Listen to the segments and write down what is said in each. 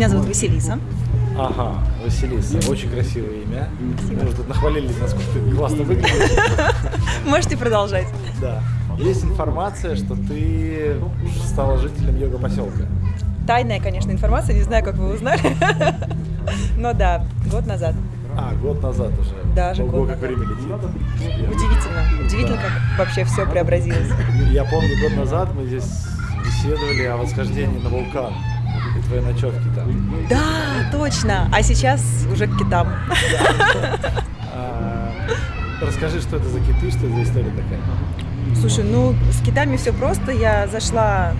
Меня зовут Василиса. Ага, Василиса. Очень красивое имя. Мы уже тут нахвалились, насколько ты классно выглядишь. Можете продолжать. Да. Есть информация, что ты стала жителем йога-поселка. Тайная, конечно, информация, не знаю, как вы узнали. Но да, год назад. А, год назад уже. Даже Ого, год как назад. время летит. Удивительно. Удивительно, как вообще все преобразилось. Я помню, год назад мы здесь беседовали о восхождении на вулкан. Твои ночевки там. Да, точно. А сейчас уже к китам. А, расскажи, что это за киты, что за история такая? Слушай, ну с китами все просто. Я зашла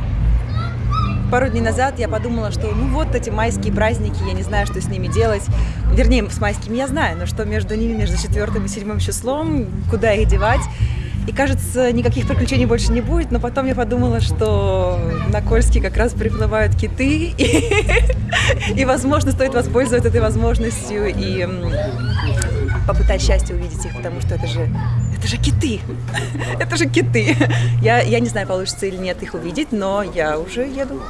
пару дней назад, я подумала, что ну вот эти майские праздники, я не знаю, что с ними делать. Вернее, с майскими я знаю, но что между ними, между четвертым и седьмым числом, куда их девать. И кажется, никаких приключений больше не будет, но потом я подумала, что на Кольске как раз приплывают киты, и, и возможно, стоит воспользоваться этой возможностью и попытать счастье увидеть их, потому что это же, это же киты, это же киты. Я, я не знаю, получится или нет их увидеть, но я уже еду.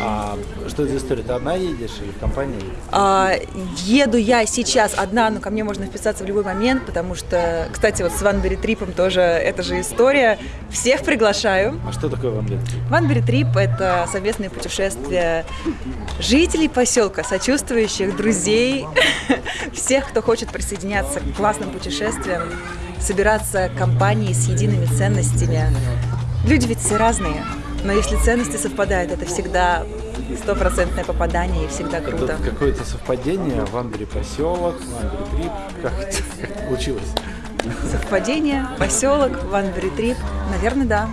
А что это за история? Ты одна едешь или в компании? А, еду я сейчас одна, но ко мне можно вписаться в любой момент, потому что, кстати, вот с Ванбери Трипом тоже эта же история. Всех приглашаю. А что такое вам лет? Ванбери Трип – это совместное путешествие жителей поселка, сочувствующих, друзей, всех, кто хочет присоединяться к классным путешествиям, собираться компанией с едиными ценностями. Люди ведь все разные, но если ценности совпадают, это всегда стопроцентное попадание и всегда круто. Какое-то совпадение, Ванбери поселок, Ванбери трип. Как это, как получилось? Совпадение, поселок, Ванбери Трип, наверное, да.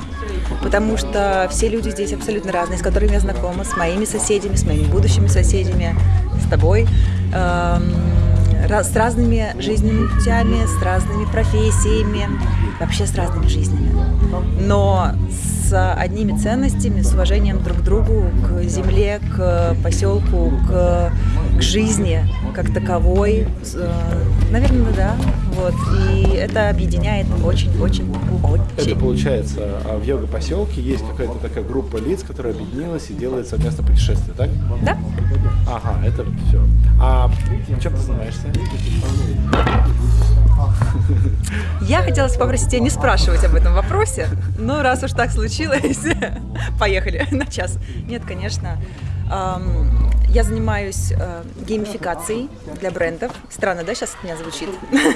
Потому что все люди здесь абсолютно разные, с которыми я знакома, с моими соседями, с моими будущими соседями, с тобой, эм, с разными жизненными путями, с разными профессиями, вообще с разными жизнями. Но с одними ценностями, с уважением друг к другу, к земле, к поселку, к, к жизни как таковой. Э, Наверное, да. Вот. И это объединяет очень-очень-очень. Это получается, а в йога-поселке есть какая-то такая группа лиц, которая объединилась и делает совместное путешествие, так? Да? Ага, это все. А чем ты занимаешься? Я хотела попросить тебя не спрашивать об этом вопросе, но раз уж так случилось, поехали на час. Нет, конечно. Я занимаюсь э, геймификацией для брендов. Странно, да, сейчас от меня звучит?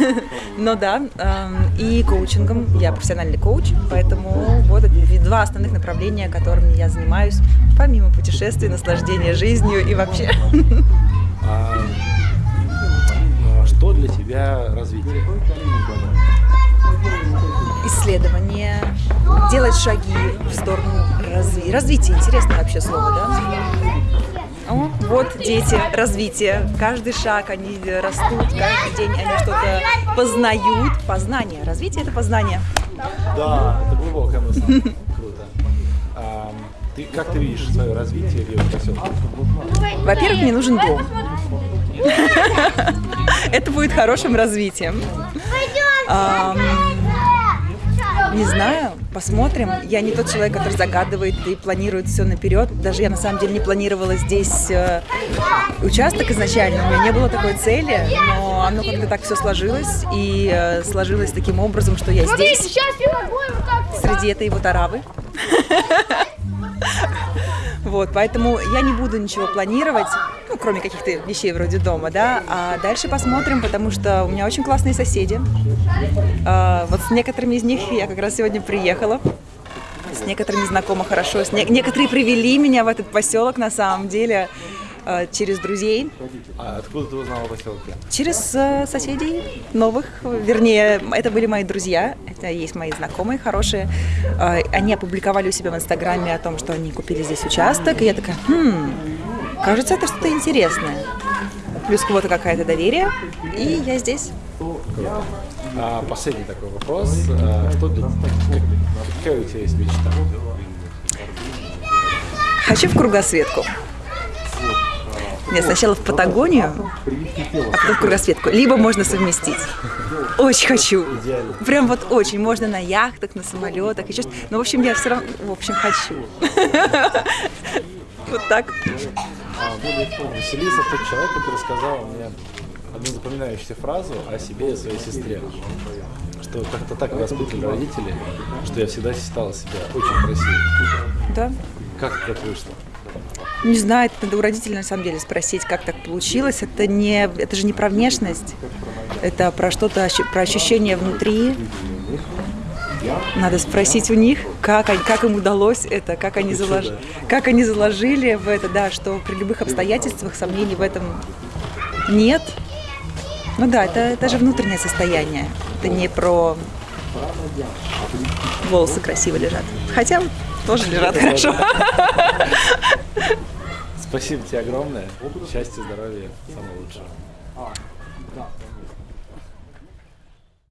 Но да, ам, и коучингом. Я профессиональный коуч, поэтому вот два основных направления, которыми я занимаюсь, помимо путешествий, наслаждения жизнью и вообще. А, ну, а что для тебя развитие? Исследование, делать шаги в сторону разви- развития. Интересное вообще слово, да? О, вот дети, развитие. Каждый шаг, они растут, каждый день они что-то познают. Познание. Развитие – это познание. Да, это глубокая мысль. Круто. А, ты, как ты видишь свое развитие в йога-поселке? Во-первых, мне нужен дом. Это будет хорошим развитием. Ам, Не знаю, посмотрим. Я не тот человек, который загадывает и планирует все наперед. Даже я на самом деле не планировала здесь э, участок изначально. У меня не было такой цели, но оно как-то так все сложилось. И э, сложилось таким образом, что я здесь, среди этой вот аравы. Вот, поэтому я не буду ничего планировать, ну, кроме каких-то вещей вроде дома, да, а дальше посмотрим, потому что у меня очень классные соседи. А, вот с некоторыми из них я как раз сегодня приехала, с некоторыми знакома хорошо, с не- некоторые привели меня в этот поселок на самом деле через друзей, А откуда ты узнала о поселке? через э, соседей новых, вернее, это были мои друзья, это есть мои знакомые хорошие. Э, Они опубликовали у себя в Инстаграме о том, что они купили здесь участок, и я такая, хм, кажется, это что-то интересное. Плюс кого-то какая-то доверие, и я здесь. А, последний такой вопрос. А, что для, как- какая у тебя есть мечта? Хочу в кругосветку. Нет, сначала в Патагонию, а потом в кругосветку. Либо можно совместить. Очень хочу. Прям вот очень. Можно на яхтах, на самолетах, еще Но, в общем, я все равно, в общем, хочу. Вот так. А, Василиса тот человек, который сказал мне одну запоминающуюся фразу о себе и о своей сестре. Что как-то так воспитывали родители, что я всегда считала себя очень красивой. Да? Как это вышло? Не знаю, это надо у родителей на самом деле спросить, как так получилось. Это, не, это же не про внешность, это про что-то, про ощущение внутри. Надо спросить у них, как, они- как им удалось это, как они, залож... как они заложили в это, да, что при любых обстоятельствах сомнений в этом нет. Ну да, это, это же внутреннее состояние. Это не про волосы красиво лежат. Хотя тоже лежат хорошо. Спасибо тебе огромное. Счастья, здоровья, самого лучшего.